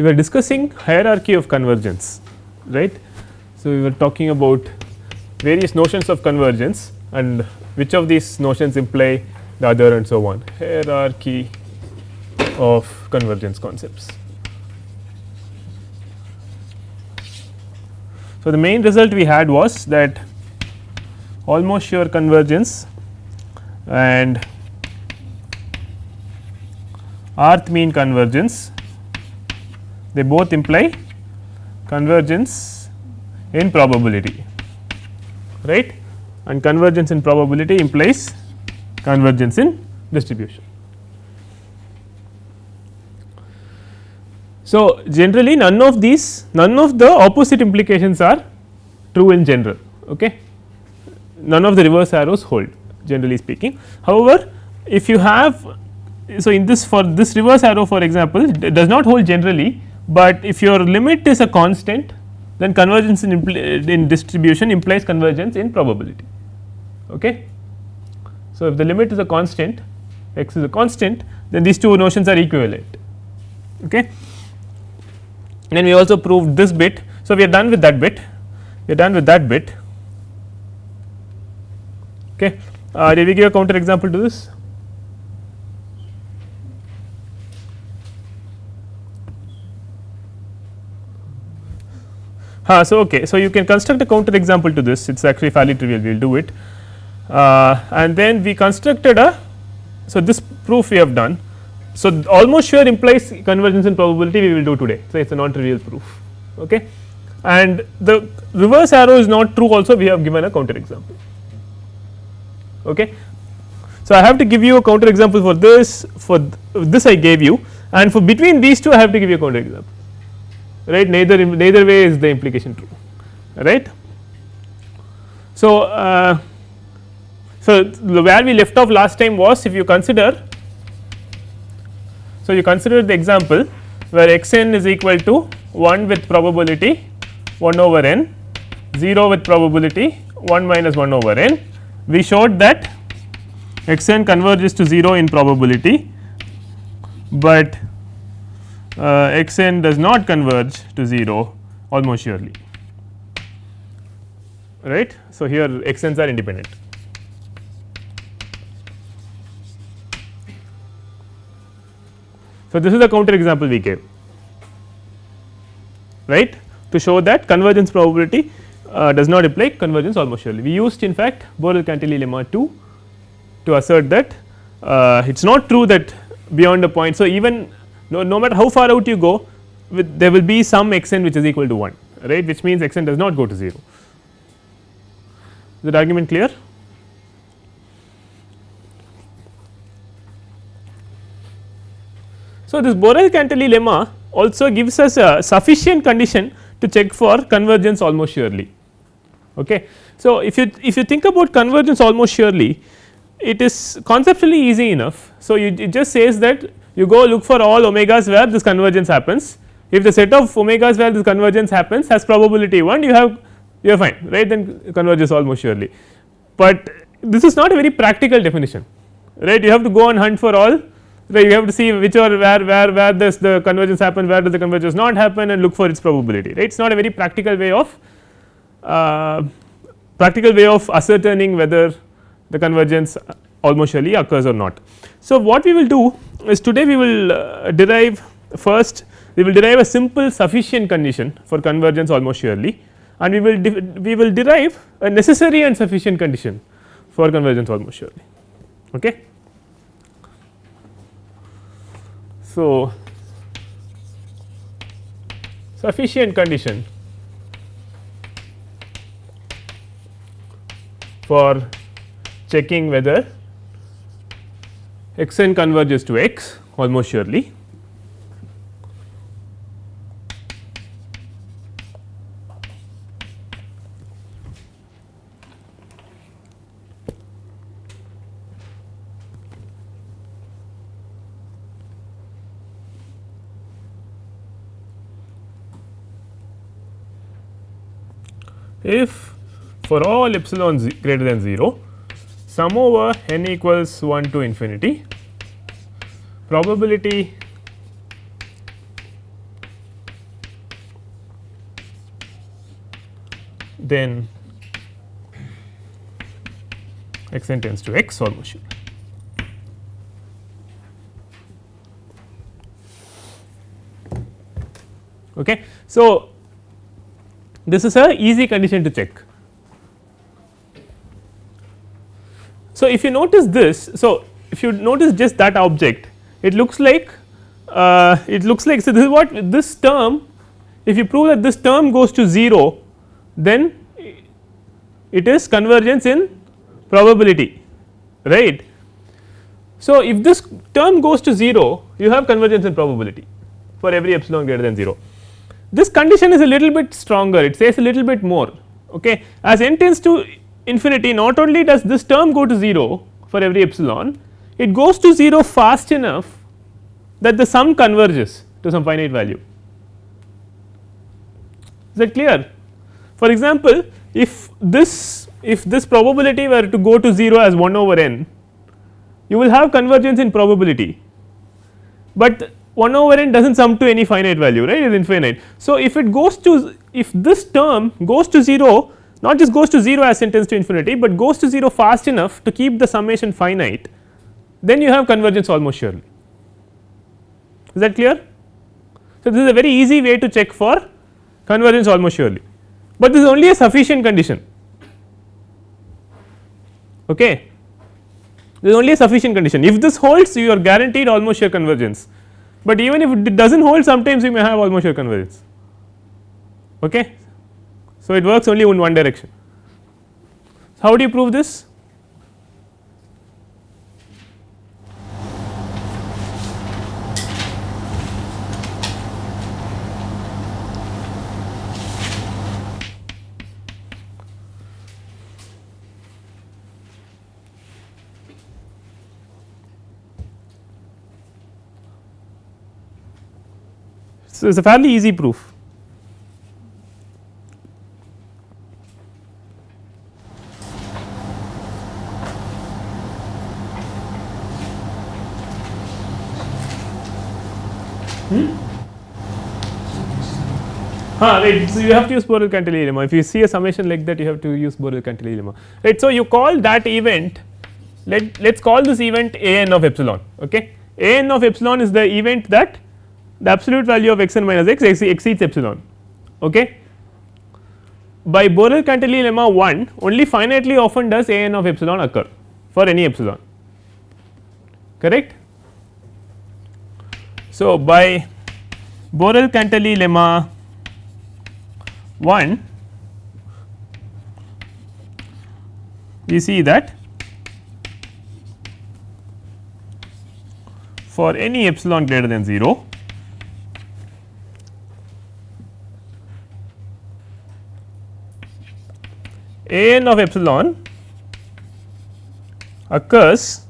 we were discussing hierarchy of convergence right. So, we were talking about various notions of convergence and which of these notions imply the other and so on hierarchy of convergence concepts. So, the main result we had was that almost sure convergence and rth mean convergence they both imply convergence in probability right and convergence in probability implies convergence in distribution. So, generally none of these none of the opposite implications are true in general okay. none of the reverse arrows hold generally speaking. However, if you have so in this for this reverse arrow for example does not hold generally, but if your limit is a constant then convergence in, in distribution implies convergence in probability. Okay. So, if the limit is a constant x is a constant then these two notions are equivalent. Okay. Then we also proved this bit. So, we are done with that bit we are done with that bit. Okay. Uh, did we give a counter example to this? Uh, so, okay. So, you can construct a counter example to this it is actually fairly trivial we will do it uh, and then we constructed a. So, this proof we have done. So, almost sure implies convergence in probability we will do today. So, it is a non trivial proof okay. and the reverse arrow is not true also we have given a counter example. Okay. So, I have to give you a counter example for this for th this I gave you and for between these two I have to give you a counter example right neither neither way is the implication true right. So, uh, so where we left off last time was if you consider so you consider the example where x n is equal to 1 with probability 1 over n 0 with probability 1 minus 1 over n we showed that x n converges to 0 in probability, but uh, x n does not converge to 0 almost surely right. So, here x n's are independent. So, this is the counter example we gave right to show that convergence probability uh, does not imply convergence almost surely. We used in fact Borel-Cantelli lemma 2 to assert that uh, it is not true that beyond a point. So, even no, no matter how far out you go with there will be some x n which is equal to 1 right which means x n does not go to 0. Is that argument clear? So, this Borel-Cantelli lemma also gives us a sufficient condition to check for convergence almost surely. Okay. So, if you if you think about convergence almost surely it is conceptually easy enough. So, you, it just says that you go look for all omegas where this convergence happens. If the set of omegas where this convergence happens has probability 1 you have you are fine right? Then converges almost surely. But this is not a very practical definition right? You have to go and hunt for all right? You have to see which or where where where does the convergence happen where does the convergence not happen and look for its probability right? It is not a very practical way of uh, practical way of ascertaining whether the convergence almost surely occurs or not. So, what we will do is today we will uh, derive first we will derive a simple sufficient condition for convergence almost surely and we will we will derive a necessary and sufficient condition for convergence almost surely. Okay. So, sufficient condition for checking whether x n converges to x almost surely. If for all epsilon greater than 0 sum over n equals 1 to infinity probability then x n tends to x almost. Okay. So, this is a easy condition to check if you notice this, so if you notice just that object, it looks like uh, it looks like so this is what this term if you prove that this term goes to 0 then it is convergence in probability right. So, if this term goes to 0 you have convergence in probability for every epsilon greater than 0. This condition is a little bit stronger it says a little bit more okay as n tends to infinity not only does this term go to 0 for every epsilon it goes to 0 fast enough that the sum converges to some finite value is that clear. For example, if this if this probability were to go to 0 as 1 over n you will have convergence in probability, but 1 over n does not sum to any finite value right it is infinite. So, if it goes to if this term goes to 0 not just goes to 0 as n tends to infinity, but goes to 0 fast enough to keep the summation finite then you have convergence almost surely is that clear. So, this is a very easy way to check for convergence almost surely, but this is only a sufficient condition okay. This is only a sufficient condition if this holds you are guaranteed almost sure convergence, but even if it does not hold sometimes you may have almost sure convergence okay. So, it works only in one direction. So, how do you prove this? So, it is a fairly easy proof. Ah, right. So, you have to use Borel-Cantelli lemma. If you see a summation like that, you have to use Borel-Cantelli lemma. Right. So, you call that event let us call this event a n of epsilon. Okay. a n of epsilon is the event that the absolute value of x n minus x exceeds epsilon okay. By Borel-Cantelli lemma 1 only finitely often does a n of epsilon occur for any epsilon correct. So, by Borel-Cantelli lemma 1 we see that for any epsilon greater than 0 a n of epsilon occurs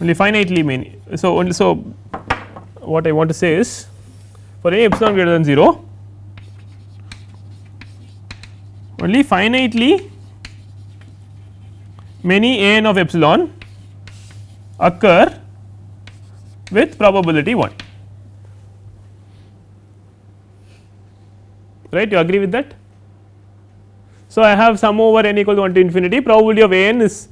only finitely many. So, only so what I want to say is for any epsilon greater than 0 only finitely many n of epsilon occur with probability 1. right you agree with that. So, I have sum over n equal to 1 to infinity probability of n is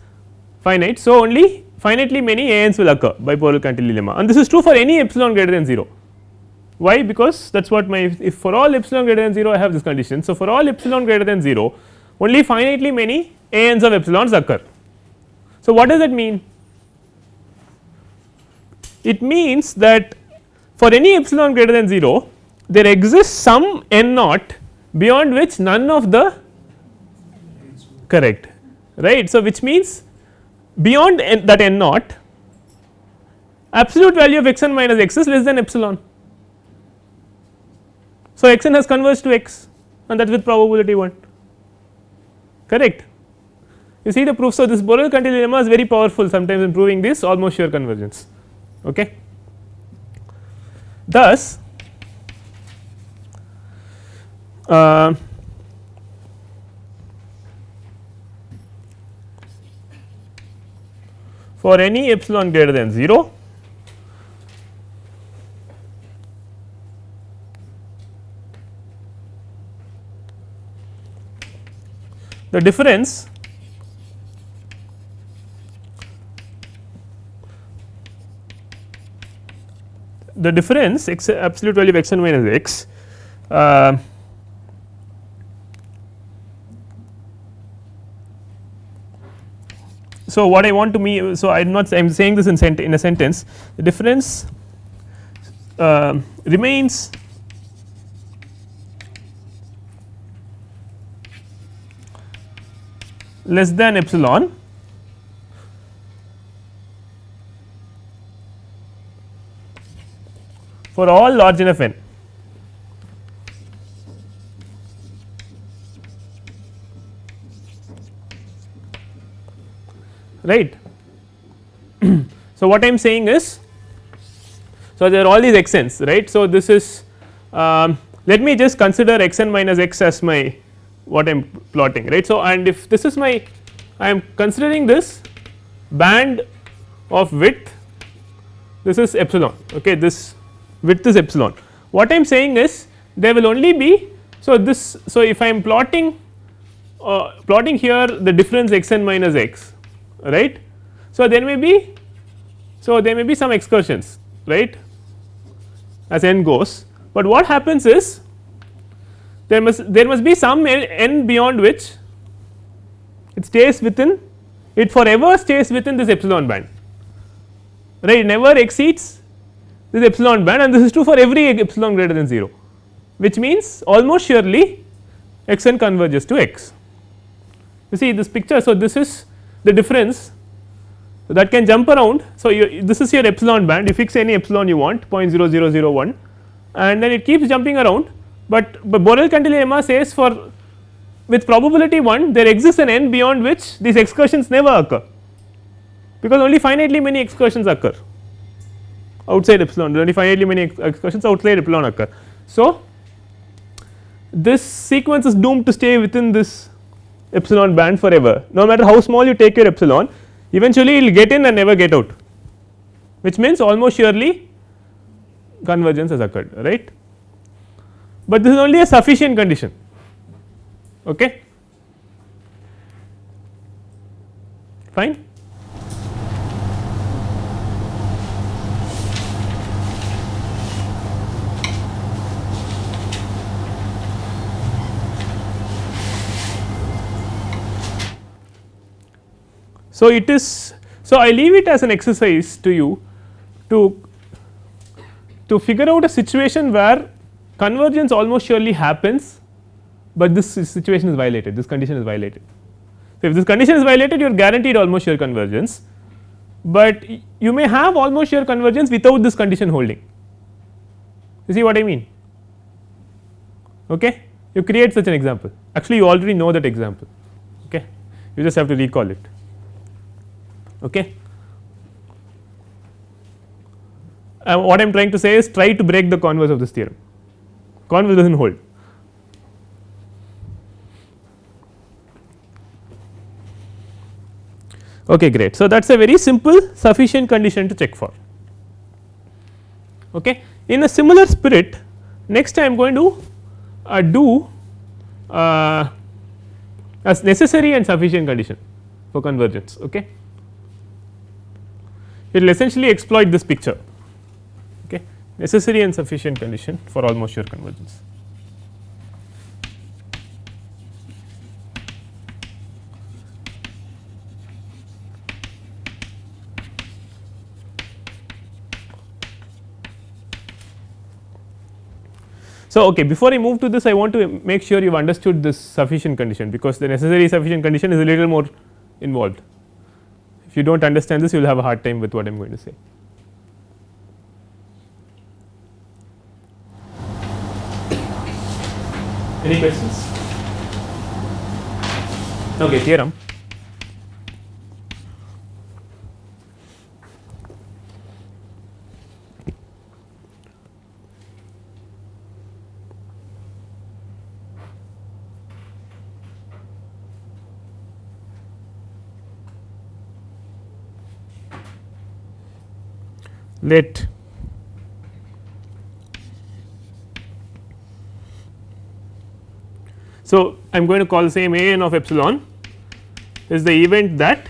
finite. So, only finitely many a n's will occur by Borel-Cantelli lemma and this is true for any epsilon greater than 0. Why? Because that is what my if for all epsilon greater than 0 I have this condition. So, for all epsilon greater than 0 only finitely many a n's of epsilons occur. So, what does that mean? It means that for any epsilon greater than 0 there exists some n naught beyond which none of the correct right. So, which means beyond n that n naught absolute value of x n minus x is less than epsilon. So, x n has converged to x and that with probability 1 correct. You see the proof. So, this Borel-Cantelli lemma is very powerful sometimes in proving this almost sure convergence. Okay. Thus, uh, for any epsilon greater than 0 the difference the difference x absolute value of x and minus x uh, so what I want to me so I am not I am saying this in sent in a sentence the difference uh, remains less than epsilon for all large enough n. right. so, what I am saying is so there are all these x n's right. So, this is um, let me just consider x n minus x as my what I am plotting right. So, and if this is my I am considering this band of width this is epsilon okay this width is epsilon. What I am saying is there will only be so this so if I am plotting uh, plotting here the difference x n minus x right. So, there may be so there may be some excursions right as n goes, but what happens is there must there must be some n beyond which it stays within it forever stays within this epsilon band right never exceeds this epsilon band and this is true for every epsilon greater than 0 which means almost surely x n converges to x. You see this picture. So, this is the difference that can jump around. So, you, this is your epsilon band you fix any epsilon you want 0.0001 and then it keeps jumping around, but, but Borel Cantelli says for with probability 1 there exists an n beyond which these excursions never occur because only finitely many excursions occur outside epsilon only finitely many excursions outside epsilon occur. So, this sequence is doomed to stay within this epsilon band forever no matter how small you take your epsilon eventually it will get in and never get out which means almost surely convergence has occurred right. But this is only a sufficient condition okay fine. So, it is so I leave it as an exercise to you to to figure out a situation where convergence almost surely happens, but this situation is violated this condition is violated. So, if this condition is violated you are guaranteed almost sure convergence, but you may have almost sure convergence without this condition holding. You see what I mean? Okay? You create such an example. Actually you already know that example. Okay? You just have to recall it Okay. Uh, what I am trying to say is try to break the converse of this theorem, converse does not hold. Okay, great. So, that is a very simple sufficient condition to check for. Okay. In a similar spirit, next I am going to uh, do uh, necessary and sufficient condition for convergence. Okay it will essentially exploit this picture okay necessary and sufficient condition for almost sure convergence. So, okay before I move to this I want to make sure you have understood this sufficient condition because the necessary sufficient condition is a little more involved. If you do not understand this you will have a hard time with what I am going to say. Any questions? Okay, theorem. Let So, I am going to call the same a n of epsilon is the event that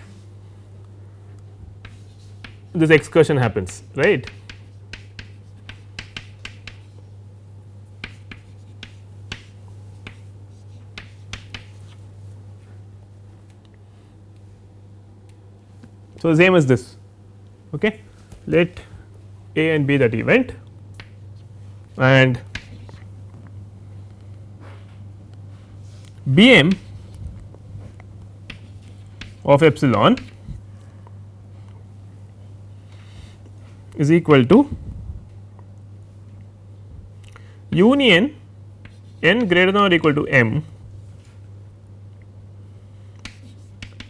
this excursion happens right. So, the same as this okay. let a and b that event and b m of epsilon is equal to union n greater than or equal to m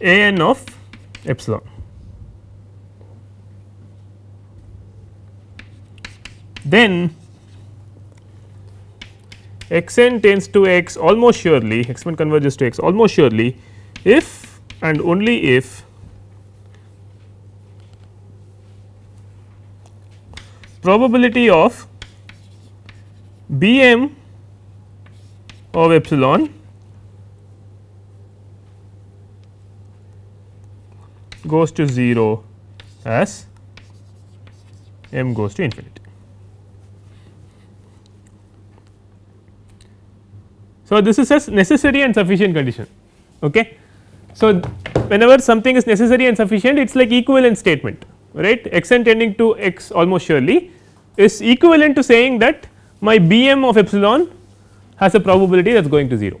a n of epsilon. Then x n tends to x almost surely x n converges to x almost surely if and only if probability of b m of epsilon goes to 0 as m goes to infinity. So, this is a necessary and sufficient condition. Okay. So, whenever something is necessary and sufficient it is like equivalent statement right x n tending to x almost surely is equivalent to saying that my b m of epsilon has a probability that is going to 0.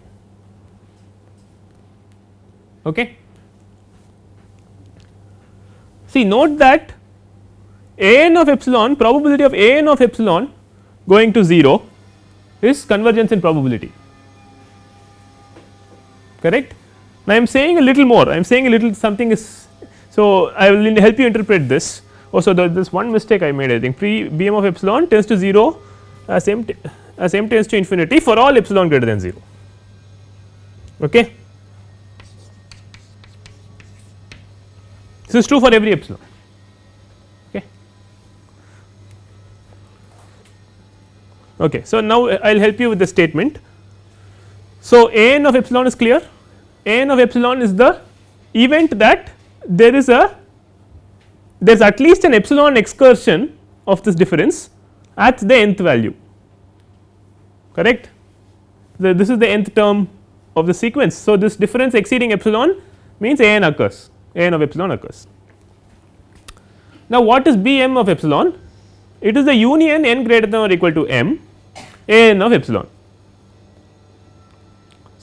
Okay. See note that a n of epsilon probability of a n of epsilon going to 0 is convergence in probability correct. Now, I am saying a little more I am saying a little something is so I will help you interpret this also oh, there this one mistake I made I think pre b m of epsilon tends to 0 as m as m tends to infinity for all epsilon greater than 0 okay. This is true for every epsilon okay. Okay, so now I will help you with the statement. So, a n of epsilon is clear n of epsilon is the event that there is a there is at least an epsilon excursion of this difference at the nth value correct. The, this is the nth term of the sequence. So, this difference exceeding epsilon means a n occurs a n of epsilon occurs. Now, what is b m of epsilon? It is the union n greater than or equal to m a n of epsilon.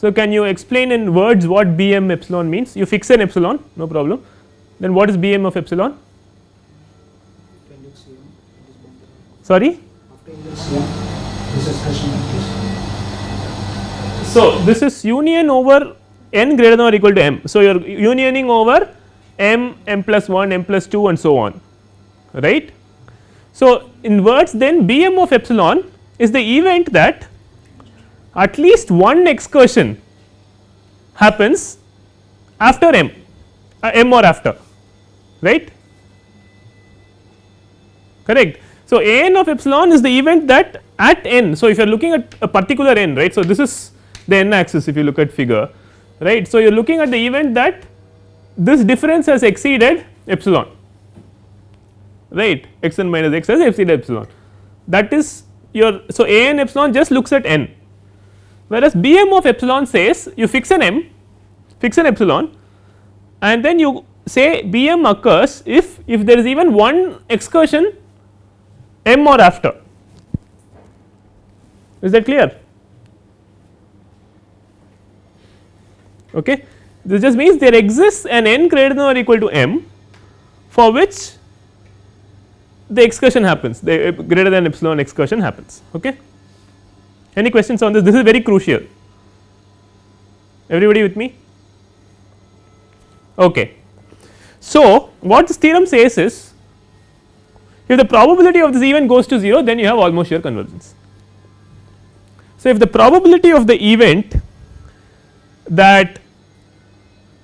So, can you explain in words what B m epsilon means? You fix an epsilon no problem. Then what is B m of epsilon? Sorry? So, this is union over n greater than or equal to m. So, you are unioning over m, m plus 1, m plus 2 and so on right. So, in words then B m of epsilon is the event that at least one excursion happens after m, uh, m or after right correct. So, a n of epsilon is the event that at n. So, if you are looking at a particular n right. So, this is the n axis if you look at figure right. So, you are looking at the event that this difference has exceeded epsilon right x n minus x has exceeded epsilon that is your. So, a n epsilon just looks at n whereas B m of epsilon says you fix an m fix an epsilon and then you say B m occurs if if there is even one excursion m or after. Is that clear? Okay. This just means there exists an n greater than or equal to m for which the excursion happens the eh, greater than epsilon excursion happens. Okay any questions on this? This is very crucial. Everybody with me? Okay. So, what this theorem says is if the probability of this event goes to 0 then you have almost sure convergence. So, if the probability of the event that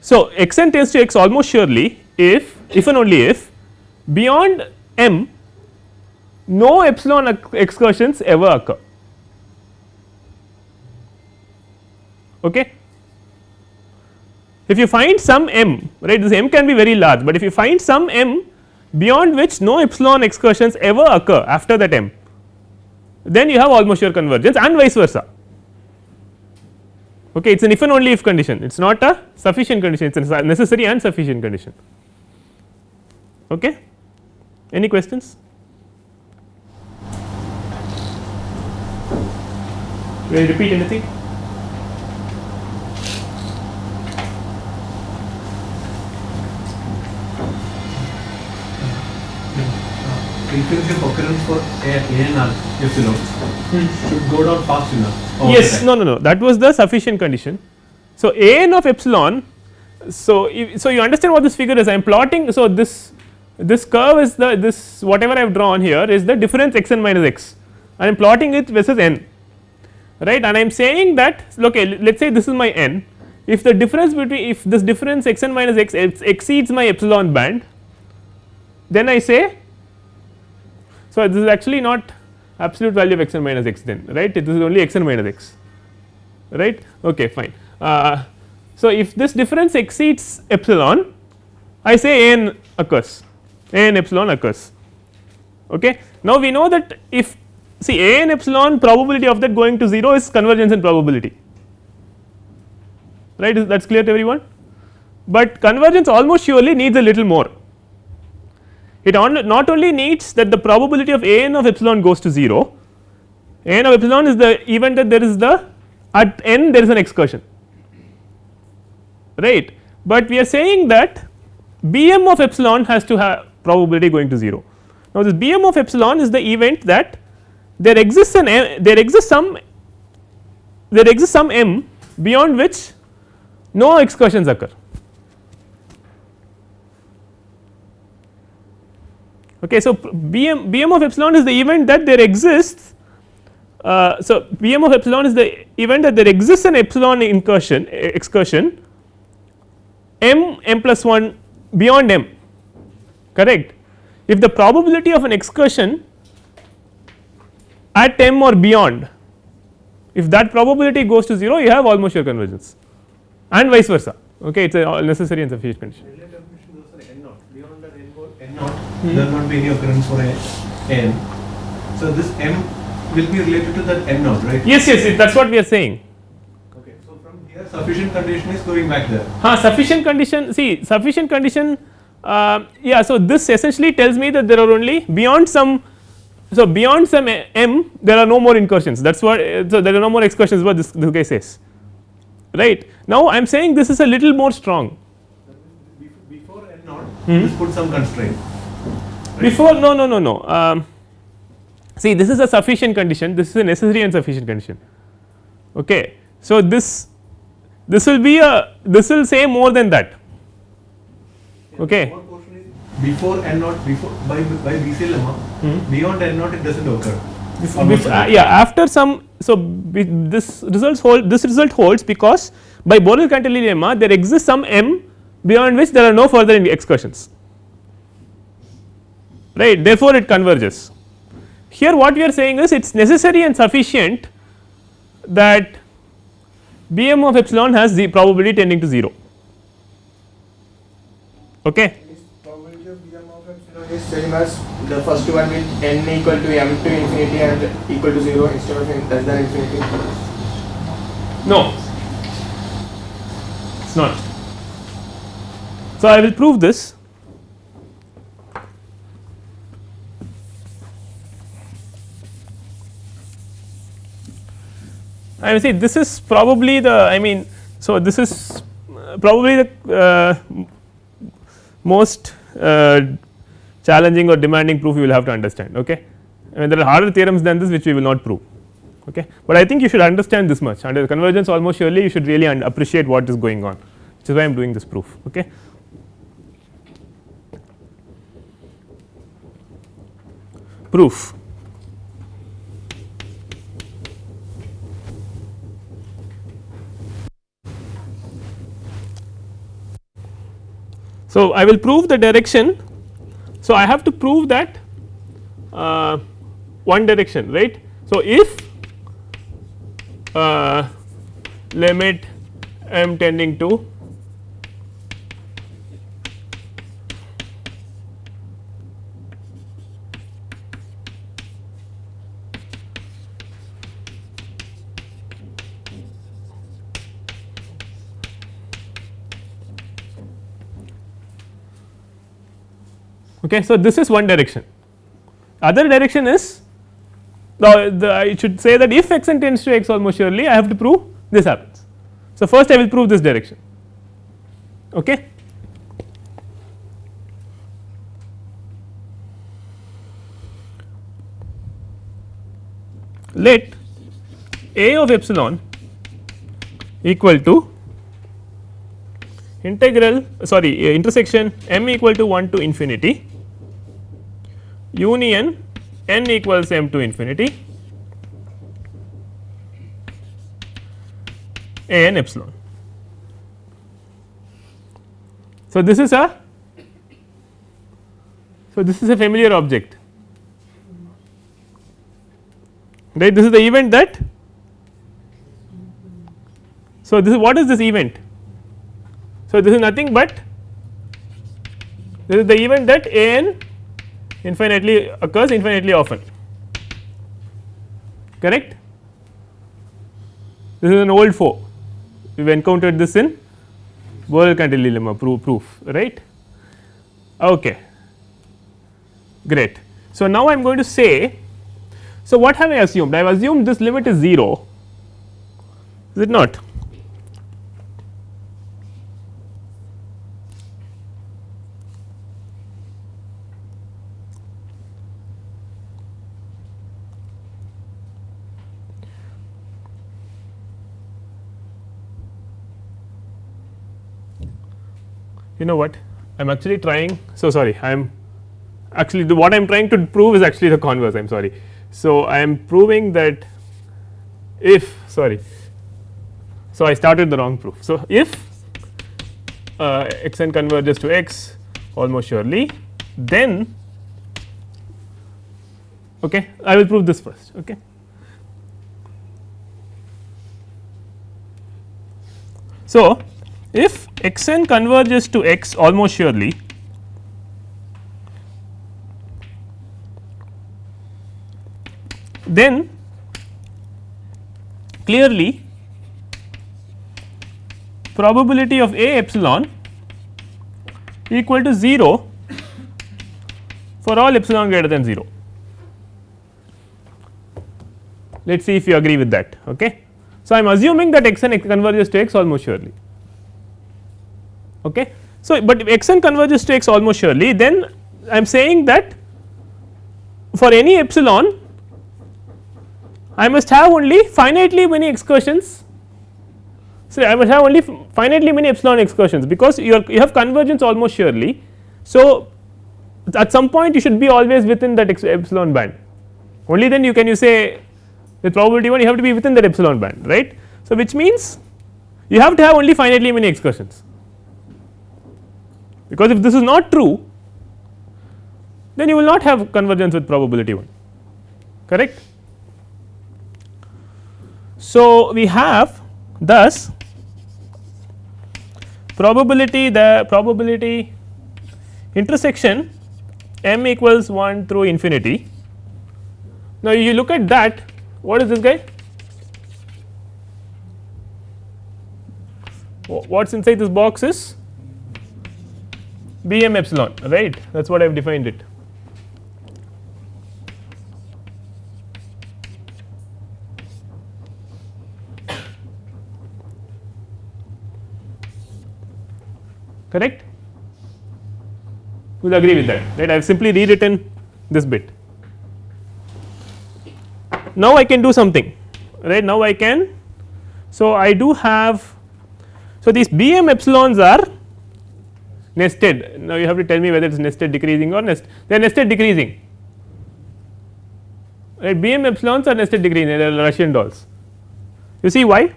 so x n tends to x almost surely if if and only if beyond m no epsilon excursions ever occur Okay. If you find some m right this m can be very large, but if you find some m beyond which no epsilon excursions ever occur after that m then you have almost sure convergence and vice versa. Okay it is an if and only if condition. It is not a sufficient condition. It is a necessary and sufficient condition. Okay? Any questions? Will repeat anything frequency of occurrence for a, a and epsilon hmm. should go down fast enough. over yes no no no. That was the sufficient condition. So a n of epsilon so if, so you understand what this figure is. I am plotting so this this curve is the this whatever i have drawn here is the difference x n minus x. I am plotting it versus n. Right? And i am saying that okay let us say this is my n. If the difference between if this difference x n minus x exceeds my epsilon band then i say so this is actually not absolute value of x n minus x then right? This is only x n minus x right? Okay fine. Uh, so if this difference exceeds epsilon i say a n occurs a n epsilon occurs okay? Now we know that if see a n epsilon probability of that going to 0 is convergence in probability right? That is clear to everyone? But convergence almost surely needs a little more it not only needs that the probability of a n of epsilon goes to 0 a n of epsilon is the event that there is the at n there is an excursion. Right? But we are saying that bm of epsilon has to have probability going to 0 now this bm of epsilon is the event that there exists an m, there exists some there exists some m beyond which no excursions occur okay so bm bm of epsilon is the event that there exists uh, so bm of epsilon is the event that there exists an epsilon incursion excursion m m plus 1 beyond m correct? If the probability of an excursion at m or beyond if that probability goes to 0 you have almost sure convergence and vice versa okay? It is a necessary and sufficient condition Earlier definition goes for n naught. Beyond that n go naught, there will not be any occurrence for a n. So this m will be related to that n naught, right? yes yes that is what we are saying Okay. So from here, sufficient condition is going back there. huh, sufficient condition see sufficient condition uh, yeah so this essentially tells me that there are only beyond some so beyond some m there are no more incursions that is what so there are no more excursions what this, this guy says right now i am saying this is a little more strong Before n naught, Hmm. just put some constraint. Before no no no no. Um, see this is a sufficient condition. This is a necessary and sufficient condition. Okay. So this this will be a this will say more than that. Okay. What portion is before n naught, before by by BC lemma, Hmm. beyond n naught it doesn't occur. Bef- Almost uh, yeah after some so this results hold this result holds because by Borel Cantelli lemma there exists some m beyond which there are no further excursions right therefore it converges here what we are saying is it is necessary and sufficient that bm of epsilon has the probability tending to 0 okay This probability of bm of epsilon is same as the first one with n equal to m to infinity and equal to 0 instead of n less than infinity. No, it is not. So, I will prove this. I will say this is probably the I mean, so this is uh, probably the uh, most uh, challenging or demanding proof you will have to understand. Okay, I mean there are harder theorems than this which we will not prove okay. But I think you should understand this much under convergence almost surely you should really appreciate what is going on which is why I am doing this proof okay. Proof So, I will prove the direction. So, I have to prove that uh, one direction right. So, if uh, limit m tending to Okay. So, this is one direction other direction is the, the I should say that if x n tends to x almost surely I have to prove this happens. So, first I will prove this direction okay. Let a of epsilon equal to integral sorry uh, intersection m equal to 1 to infinity union n equals m to infinity a n epsilon. So, this is a so this is a familiar object. Right? This is the event that so this is what is this event? So this is nothing but this is the event that a n infinitely occurs infinitely often. Correct? This is an old foe. We have encountered this in Borel-Cantelli lemma proof, proof right? Okay. Great. So now i am going to say so what have i assumed? I have assumed this limit is 0 is it not you know what I am actually trying. So, sorry I am actually the what I am trying to prove is actually the converse I am sorry. So, I am proving that if sorry. So, I started the wrong proof. So, if uh, x n converges to x almost surely then okay, I will prove this first. Okay. So, if x n converges to x almost surely then clearly probability of a epsilon equal to 0 for all epsilon greater than 0. Let us see if you agree with that. Okay. So, I am assuming that x n converges to x almost surely. Okay. So, but if x n converges to x almost surely then I am saying that for any epsilon I must have only finitely many excursions. So, I must have only finitely many epsilon excursions because you are you have convergence almost surely. So, at some point you should be always within that epsilon band only then you can you say with probability 1 you have to be within that epsilon band right. So, which means you have to have only finitely many excursions because if this is not true then you will not have convergence with probability 1 correct. So, we have thus probability the probability intersection m equals 1 through infinity. Now, you look at that what is this guy what is inside this box is b m epsilon right? That is what I have defined it. correct? You will agree with that right? I have simply rewritten this bit. Now I can do something right? Now I can. So I do have so these b m epsilons are nested. Now you have to tell me whether it is nested decreasing or nest they are nested decreasing. Right? B m epsilons are nested decreasing they are Russian dolls. You see why?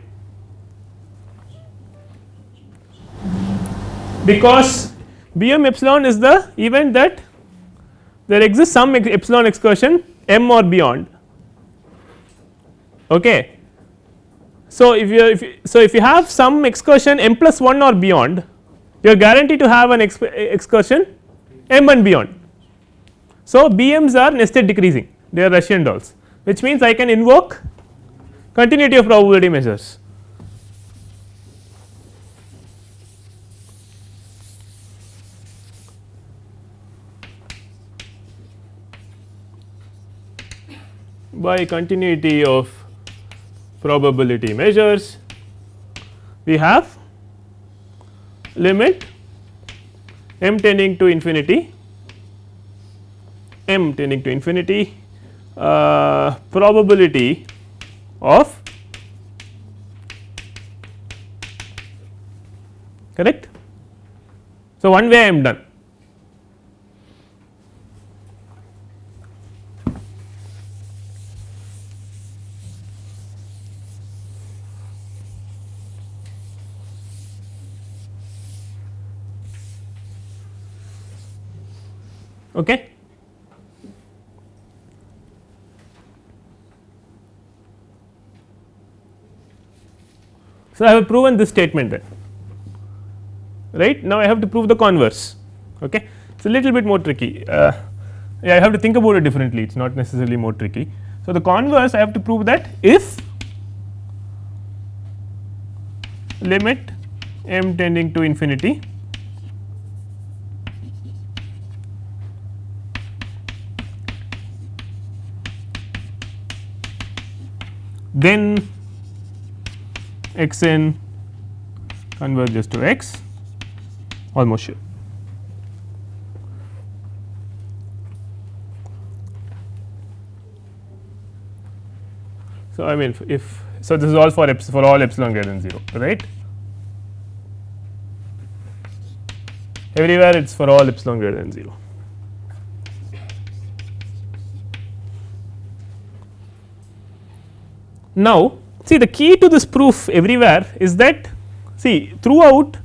Because b m epsilon is the event that there exists some epsilon excursion m or beyond. Okay? So, if you, if you so if you have some excursion m plus 1 or beyond you are guaranteed to have an eh, excursion m and beyond. So, BMs are nested decreasing they are Russian dolls which means I can invoke continuity of probability measures. by continuity of probability measures we have limit m tending to infinity m tending to infinity uh, probability of correct. So, one way I am done Okay. So, I have proven this statement then. Right? Now I have to prove the converse. Okay? It is a little bit more tricky. Uh, yeah, I have to think about it differently. It is not necessarily more tricky. So, the converse I have to prove that if limit m tending to infinity then x n converges to x almost sure. So, I mean if so this is all for for all epsilon greater than 0 right everywhere it is for all epsilon greater than 0. Now, see the key to this proof everywhere is that see throughout.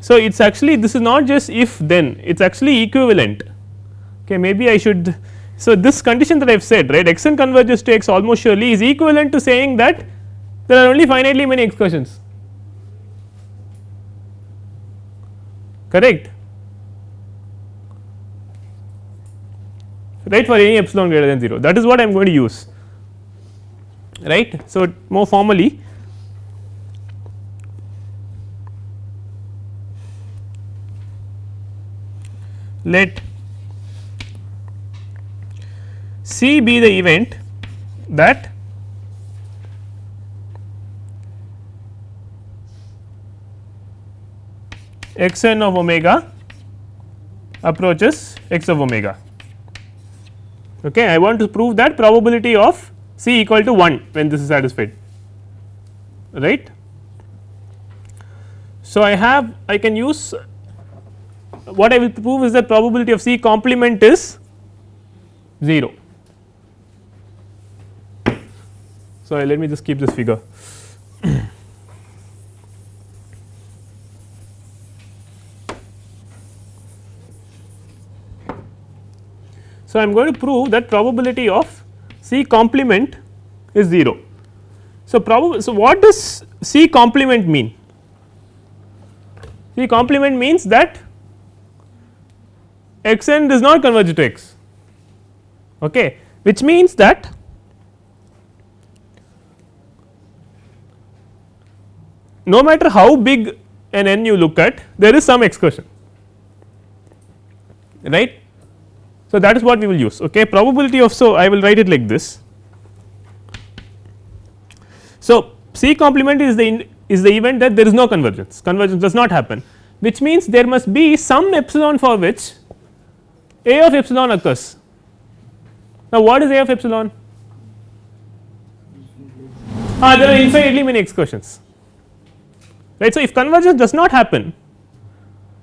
So, it is actually this is not just if then it is actually equivalent okay maybe I should. So, this condition that I have said right x n converges to x almost surely is equivalent to saying that there are only finitely many excursions correct right for any epsilon greater than 0 that is what I am going to use. Right. So, more formally let C be the event that x n of omega approaches x of omega okay. I want to prove that probability of C equal to 1 when this is satisfied right. So, I have I can use what I will prove is that probability of C complement is 0. So, let me just keep this figure. So, I am going to prove that probability of C complement is 0. So, so what does C complement mean? C complement means that x n does not converge to x okay which means that no matter how big an n you look at there is some excursion right so, that is what we will use okay probability of so I will write it like this. So, C complement is the is the event that there is no convergence convergence does not happen which means there must be some epsilon for which A of epsilon occurs. Now, what is A of epsilon? Ah, there are infinitely many excursions right. So, if convergence does not happen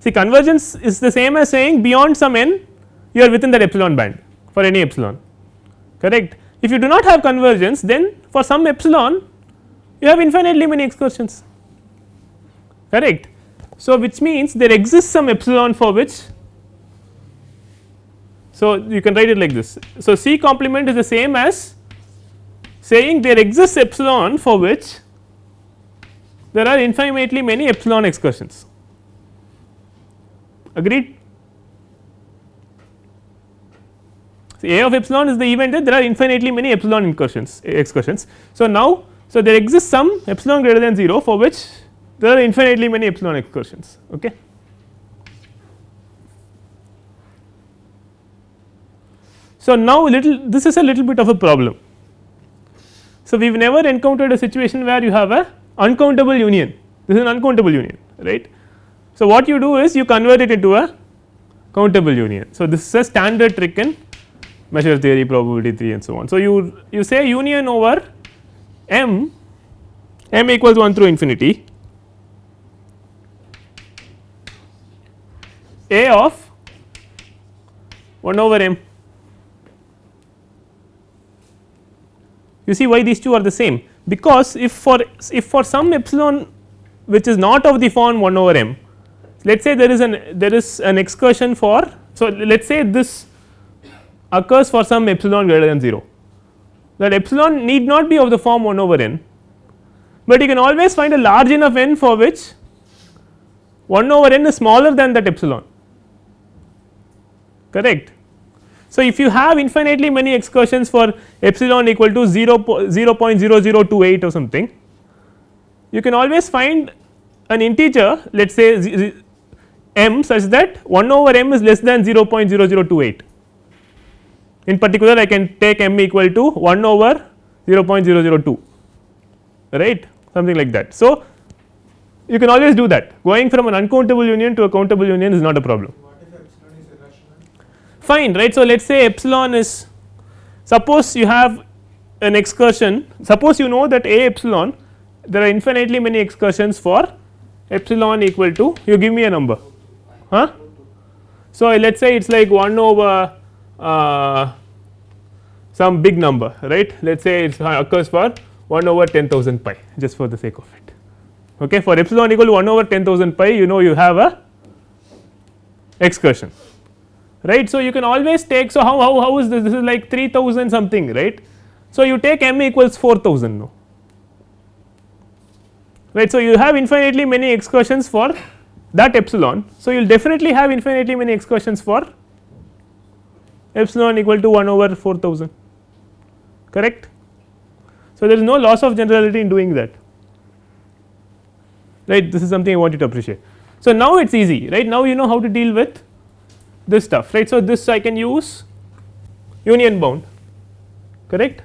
see convergence is the same as saying beyond some n you are within that epsilon band for any epsilon correct. If you do not have convergence then for some epsilon you have infinitely many excursions correct. So, which means there exists some epsilon for which so you can write it like this. So, C complement is the same as saying there exists epsilon for which there are infinitely many epsilon excursions agreed. So, A of epsilon is the event that there are infinitely many epsilon incursions eh, excursions. So, now so there exists some epsilon greater than 0 for which there are infinitely many epsilon excursions okay. So, now little this is a little bit of a problem. So, we have never encountered a situation where you have a uncountable union this is an uncountable union right. So, what you do is you convert it into a countable union. So, this is a standard trick in measure theory probability theory and so on. So, you you say union over m m equals 1 through infinity. A of 1 over m. You see why these two are the same? Because if for if for some epsilon which is not of the form 1 over m let us say there is an there is an excursion for so let us say this occurs for some epsilon greater than 0 that epsilon need not be of the form 1 over n, but you can always find a large enough n for which 1 over n is smaller than that epsilon correct. So, if you have infinitely many excursions for epsilon equal to 0, 0 0.0028 or something, you can always find an integer let us say m such that 1 over m is less than 0.0028. In particular I can take m equal to 1 over 0.002 right something like that. So, you can always do that going from an uncountable union to a countable union is not a problem fine right. So, let us say epsilon is suppose you have an excursion suppose you know that a epsilon there are infinitely many excursions for epsilon equal to you give me a number huh. So, let us say it is like 1 over uh, some big number right let us say it occurs for 1 over 10,000 pi just for the sake of it okay for epsilon equal to 1 over 10,000 pi you know you have a excursion right. So, you can always take so how, how, how is this this is like 3000 something right. So, you take m equals 4000 no right. So, you have infinitely many excursions for that epsilon. So, you will definitely have infinitely many excursions for epsilon equal to 1 over 4000 correct. So, there is no loss of generality in doing that right this is something I want you to appreciate. So, now it is easy right now you know how to deal with this stuff right. So, this I can use union bound correct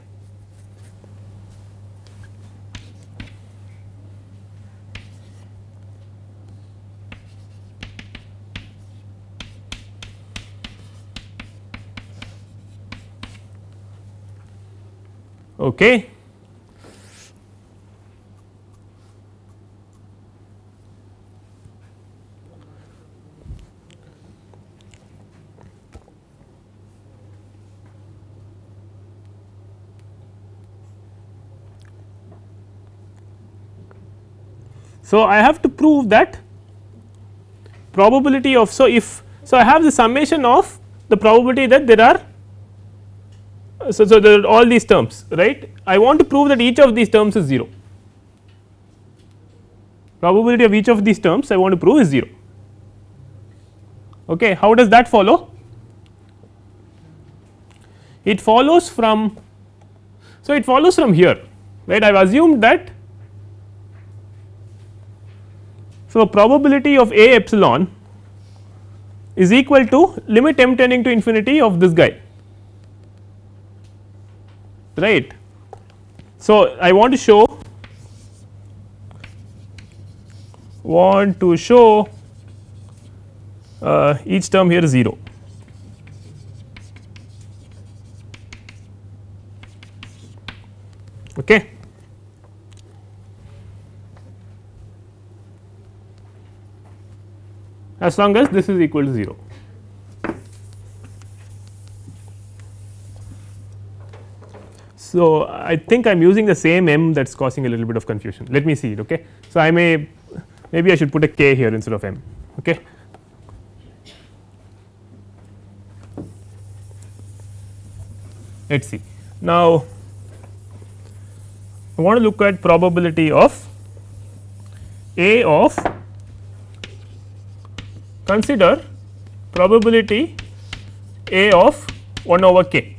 Okay. So, I have to prove that probability of so if so I have the summation of the probability that there are so, so there are all these terms right? I want to prove that each of these terms is 0 probability of each of these terms I want to prove is 0 okay how does that follow? It follows from so it follows from here right? I have assumed that so probability of a epsilon is equal to limit m tending to infinity of this guy right. So, I want to show want to show uh, each term here is 0. Okay. As long as this is equal to 0. So, I think I am using the same m that is causing a little bit of confusion let me see it ok. So, I may maybe I should put a k here instead of m ok. Let us see now I want to look at probability of A of consider probability A of 1 over k.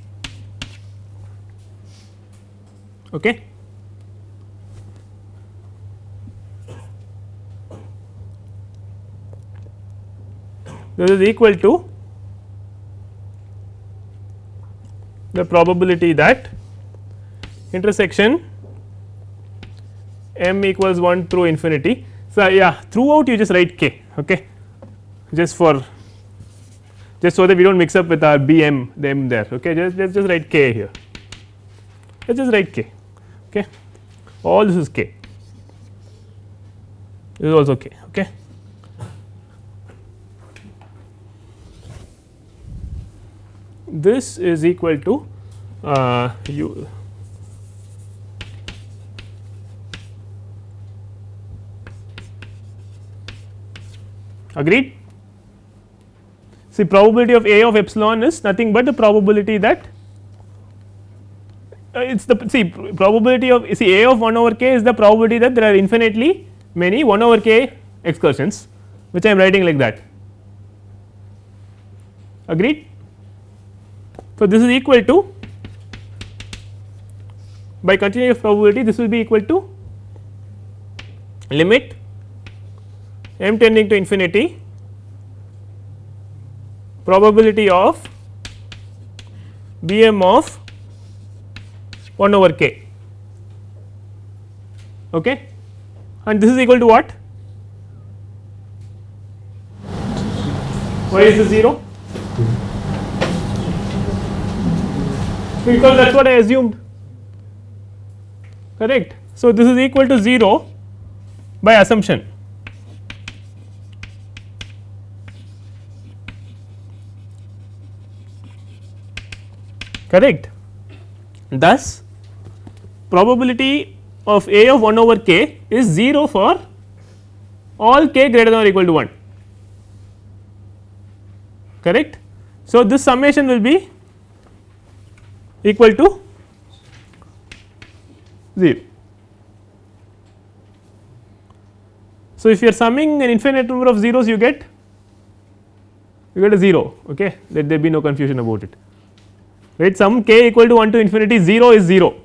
Okay. This is equal to the probability that intersection m equals 1 through infinity. So, yeah throughout you just write k okay just for just so that we do not mix up with our b m the m there okay just let's just write k here let's just write k okay? All this is k. This is also k okay? This is equal to uh, u. Agreed. See probability of A of epsilon is nothing but the probability that it is the see probability of see A of 1 over k is the probability that there are infinitely many 1 over k excursions which I am writing like that agreed. So, this is equal to by continuous probability this will be equal to limit m tending to infinity probability of b m of 1 over k. Okay? And this is equal to what? Why is this 0 because that is what I assumed. Correct. So, this is equal to 0 by assumption. Correct. Thus, probability of A of 1 over k is 0 for all k greater than or equal to 1 correct. So, this summation will be equal to 0. So, if you are summing an infinite number of zeros you get you get a 0 okay? Let there be no confusion about it. Right? Sum k equal to 1 to infinity 0 is 0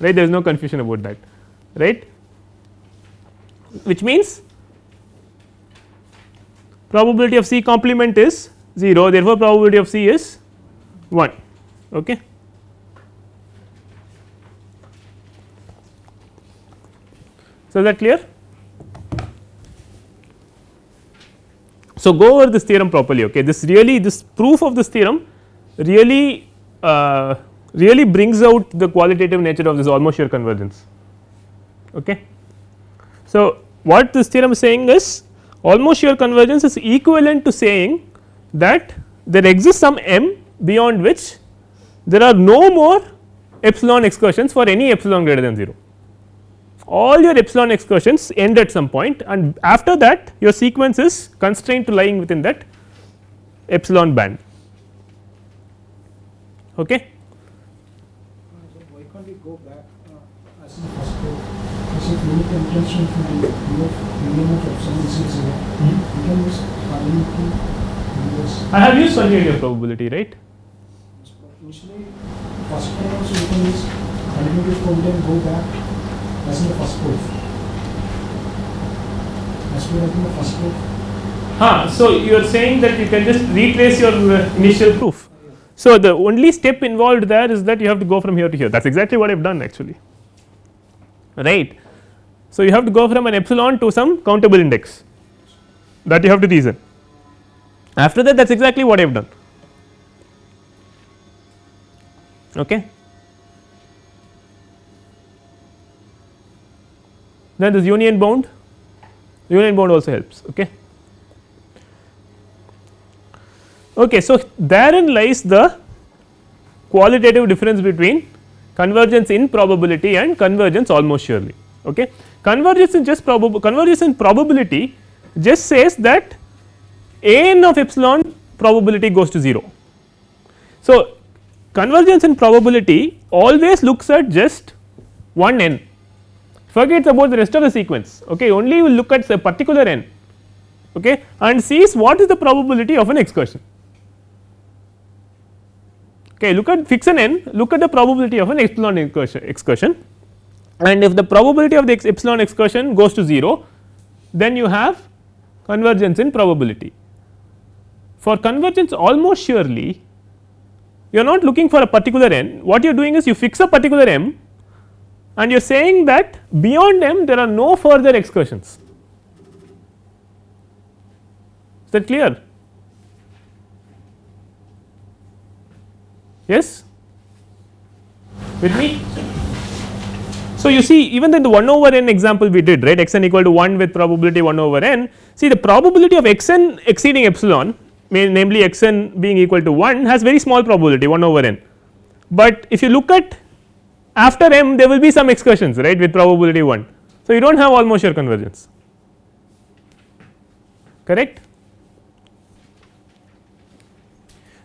right? There is no confusion about that. Right? Which means probability of C complement is 0 therefore probability of C is 1 okay? So, is that clear? So, go over this theorem properly okay? This really this proof of this theorem really uh, really brings out the qualitative nature of this almost sure convergence okay. So, what this theorem is saying is almost sure convergence is equivalent to saying that there exists some m beyond which there are no more epsilon excursions for any epsilon greater than 0 all your epsilon excursions end at some point and after that your sequence is constrained to lying within that epsilon band. Okay. So why can't we go back uh, as in the first code? As if limit the intention the u of medium of epsilon is zero. We can use finality. I have used of probability right. Initially, first code also we can use finality of probability go back as in the first code. As we have in the first code. Huh, so you are saying that you can just retrace your uh, initial proof. So, the only step involved there is that you have to go from here to here that is exactly what I have done actually right. So, you have to go from an epsilon to some countable index that you have to reason after that that is exactly what I have done okay. Then this union bound union bound also helps okay. Okay, so therein lies the qualitative difference between convergence in probability and convergence almost surely. Okay. Convergence in just probable convergence in probability just says that n of epsilon probability goes to 0. So, convergence in probability always looks at just one n forgets about the rest of the sequence okay only will look at a particular n okay and sees what is the probability of an excursion okay look at fix an n look at the probability of an epsilon excursion, and if the probability of the epsilon excursion goes to 0 then you have convergence in probability. For convergence almost surely you are not looking for a particular n. What you are doing is you fix a particular m and you are saying that beyond m there are no further excursions. Is that clear yes with me so, you see even in the 1 over n example we did right x n equal to 1 with probability 1 over n see the probability of x n exceeding epsilon namely x n being equal to 1 has very small probability 1 over n. But if you look at after m there will be some excursions right with probability 1. So, you do not have almost sure convergence correct.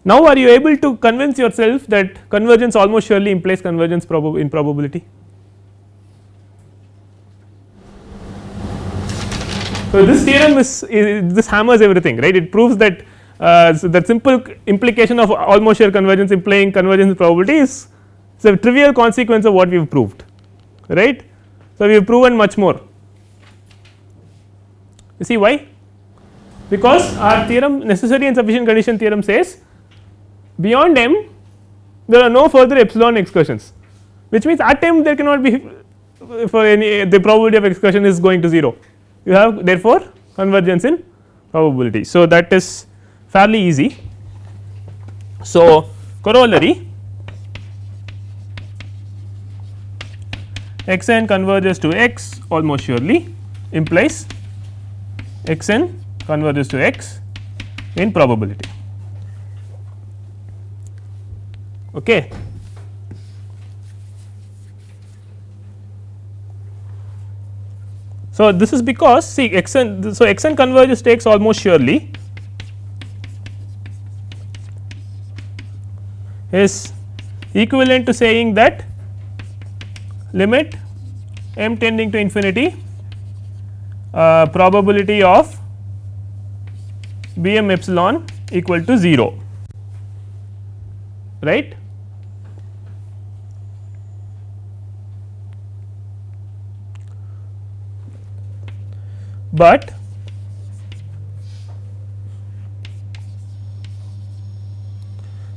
Now, are you able to convince yourself that convergence almost surely implies convergence prob in probability? So, this theorem is, is this hammers everything right it proves that uh, so that simple implication of almost sure convergence implying convergence in probability is a trivial consequence of what we have proved right. So, we have proven much more you see why because our theorem necessary and sufficient condition theorem says beyond m there are no further epsilon excursions which means at m there cannot be for any the probability of excursion is going to 0 you have therefore convergence in probability. So, that is fairly easy. So, corollary x n converges to x almost surely implies x n converges to x in probability. Okay. So, this is because see x n so x n converges takes almost surely. Is equivalent to saying that limit m tending to infinity uh, probability of b m epsilon equal to 0 right but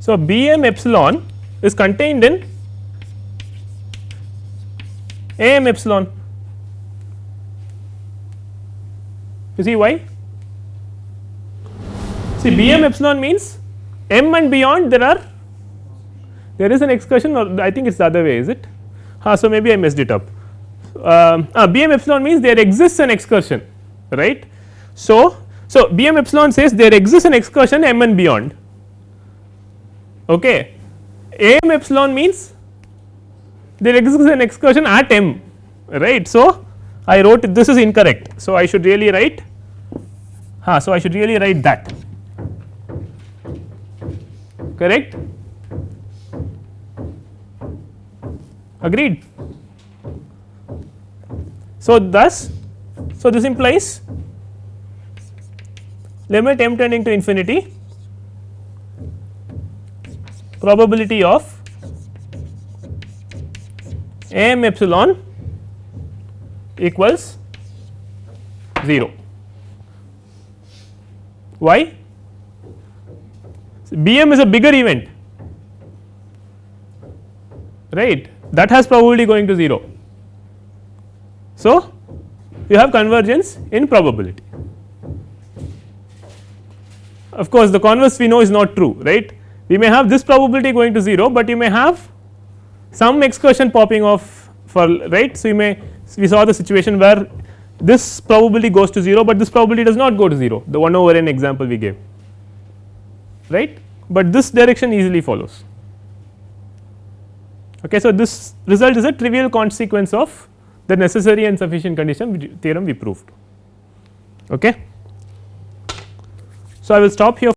so b m epsilon is contained in a m epsilon. You see why? See b m epsilon means m and beyond there are there is an excursion or I think it is the other way is it? Ah, so maybe I messed it up. Um, ah, b m epsilon means there exists an excursion right. So, so B m epsilon says there exists an excursion m and beyond okay. A m epsilon means there exists an excursion at m right. So, I wrote this is incorrect. So, I should really write huh, so I should really write that correct agreed. So, thus so, this implies limit m tending to infinity probability of m epsilon equals 0. Why? Bm is a bigger event right that has probability going to 0. So, you have convergence in probability. Of course, the converse we know is not true right we may have this probability going to 0, but you may have some excursion popping off for right. So, you may we saw the situation where this probability goes to 0, but this probability does not go to 0 the 1 over n example we gave right, but this direction easily follows. Okay, so, this result is a trivial consequence of the necessary and sufficient condition theorem we proved. Okay. So, I will stop here.